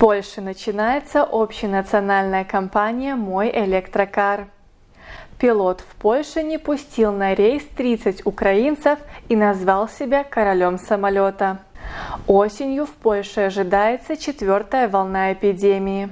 Польше начинается общенациональная кампания «Мой электрокар». Пилот в Польше не пустил на рейс 30 украинцев и назвал себя королем самолета. Осенью в Польше ожидается четвертая волна эпидемии.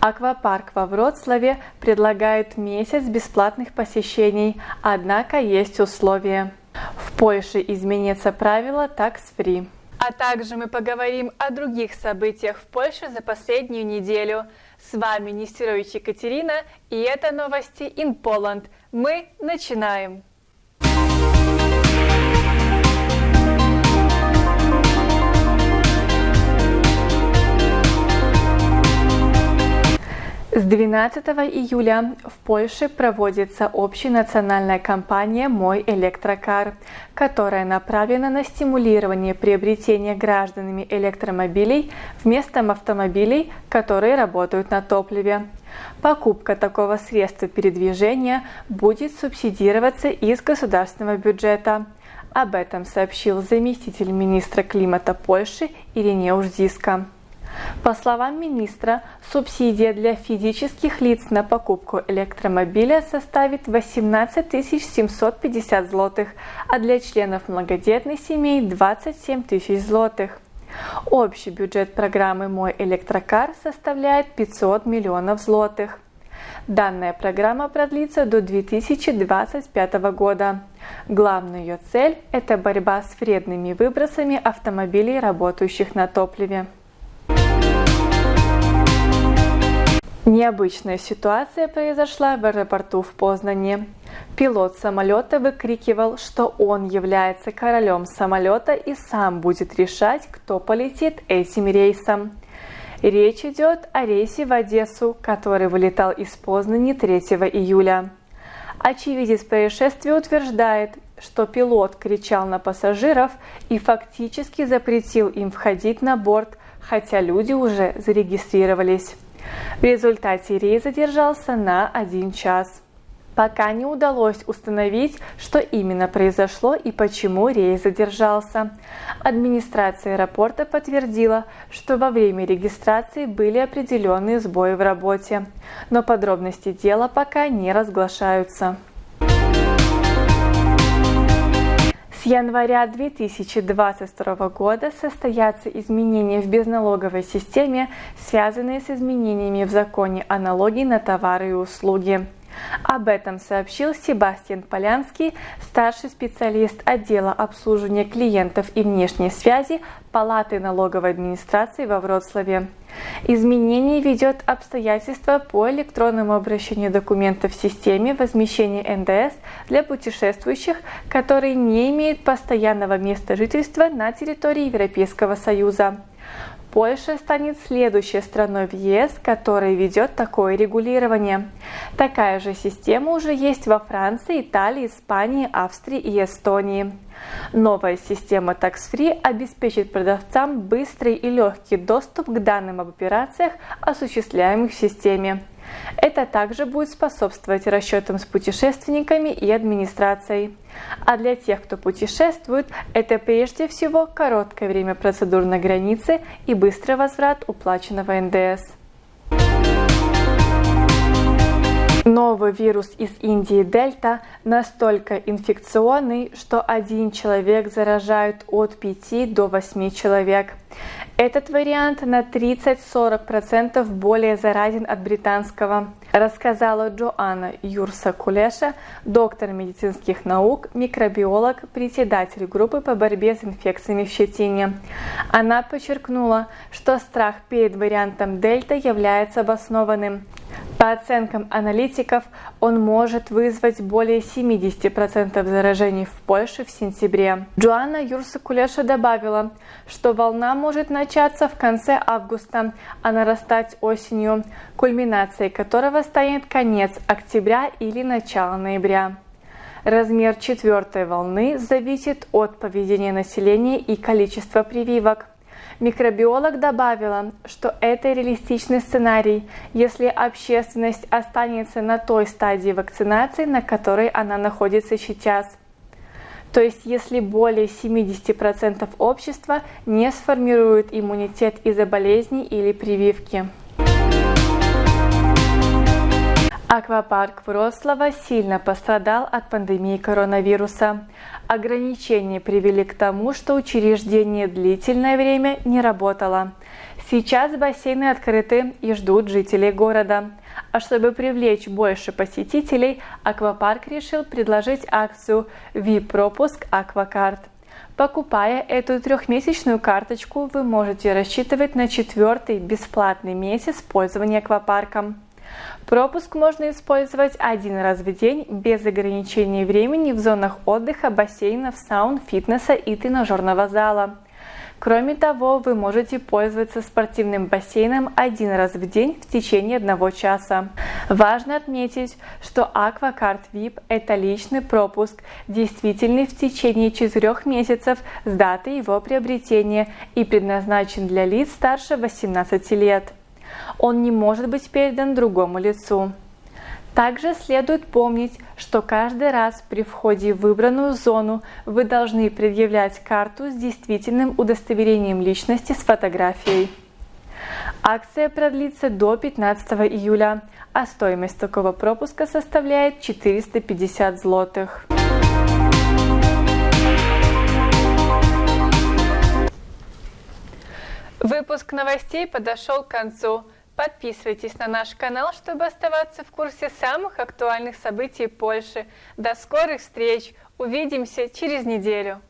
Аквапарк во Вроцлаве предлагает месяц бесплатных посещений, однако есть условия. В Польше изменится правило tax free. А также мы поговорим о других событиях в Польше за последнюю неделю. С вами Нестерович Екатерина, и это новости in Poland. Мы начинаем! 12 июля в Польше проводится общенациональная кампания «Мой электрокар», которая направлена на стимулирование приобретения гражданами электромобилей вместо автомобилей, которые работают на топливе. Покупка такого средства передвижения будет субсидироваться из государственного бюджета. Об этом сообщил заместитель министра климата Польши Иринеуш Зиска. По словам министра, субсидия для физических лиц на покупку электромобиля составит 18 750 злотых, а для членов многодетных семей 27 тысяч злотых. Общий бюджет программы «Мой электрокар» составляет 500 миллионов злотых. Данная программа продлится до 2025 года. Главная ее цель – это борьба с вредными выбросами автомобилей, работающих на топливе. Необычная ситуация произошла в аэропорту в Познане. Пилот самолета выкрикивал, что он является королем самолета и сам будет решать, кто полетит этим рейсом. Речь идет о рейсе в Одессу, который вылетал из Познани 3 июля. Очевидец происшествия утверждает, что пилот кричал на пассажиров и фактически запретил им входить на борт, хотя люди уже зарегистрировались. В результате рейс задержался на один час. Пока не удалось установить, что именно произошло и почему рейс задержался. Администрация аэропорта подтвердила, что во время регистрации были определенные сбои в работе, но подробности дела пока не разглашаются. С января 2022 года состоятся изменения в безналоговой системе, связанные с изменениями в законе о налоге на товары и услуги. Об этом сообщил Себастьян Полянский, старший специалист отдела обслуживания клиентов и внешней связи Палаты налоговой администрации во Вроцлаве. Изменение ведет обстоятельства по электронному обращению документов в системе возмещения НДС для путешествующих, которые не имеют постоянного места жительства на территории Европейского Союза. Польша станет следующей страной в ЕС, которая ведет такое регулирование. Такая же система уже есть во Франции, Италии, Испании, Австрии и Эстонии. Новая система Tax Free обеспечит продавцам быстрый и легкий доступ к данным об операциях, осуществляемых в системе. Это также будет способствовать расчетам с путешественниками и администрацией. А для тех, кто путешествует, это прежде всего короткое время процедур на границе и быстрый возврат уплаченного НДС. Новый вирус из Индии Дельта настолько инфекционный, что один человек заражает от 5 до 8 человек. Этот вариант на 30-40% более заразен от британского, рассказала Джоанна Юрса Кулеша, доктор медицинских наук, микробиолог, председатель группы по борьбе с инфекциями в щетине. Она подчеркнула, что страх перед вариантом дельта является обоснованным. По оценкам аналитиков, он может вызвать более 70% заражений в Польше в сентябре. Джоанна Юрсакулеша добавила, что волна может начаться в конце августа, а нарастать осенью, кульминацией которого станет конец октября или начало ноября. Размер четвертой волны зависит от поведения населения и количества прививок. Микробиолог добавила, что это реалистичный сценарий, если общественность останется на той стадии вакцинации, на которой она находится сейчас. То есть, если более 70% общества не сформируют иммунитет из-за болезней или прививки. Аквапарк Врослава сильно пострадал от пандемии коронавируса. Ограничения привели к тому, что учреждение длительное время не работало. Сейчас бассейны открыты и ждут жителей города. А чтобы привлечь больше посетителей, аквапарк решил предложить акцию VIP-пропуск Аквакарт. Покупая эту трехмесячную карточку, вы можете рассчитывать на четвертый бесплатный месяц пользования аквапарком. Пропуск можно использовать один раз в день без ограничений времени в зонах отдыха, бассейнов, саун, фитнеса и тренажерного зала. Кроме того, вы можете пользоваться спортивным бассейном один раз в день в течение одного часа. Важно отметить, что Aquacard VIP – это личный пропуск, действительный в течение четырех месяцев с даты его приобретения и предназначен для лиц старше 18 лет он не может быть передан другому лицу. Также следует помнить, что каждый раз при входе в выбранную зону вы должны предъявлять карту с действительным удостоверением личности с фотографией. Акция продлится до 15 июля, а стоимость такого пропуска составляет 450 злотых. Выпуск новостей подошел к концу. Подписывайтесь на наш канал, чтобы оставаться в курсе самых актуальных событий Польши. До скорых встреч! Увидимся через неделю!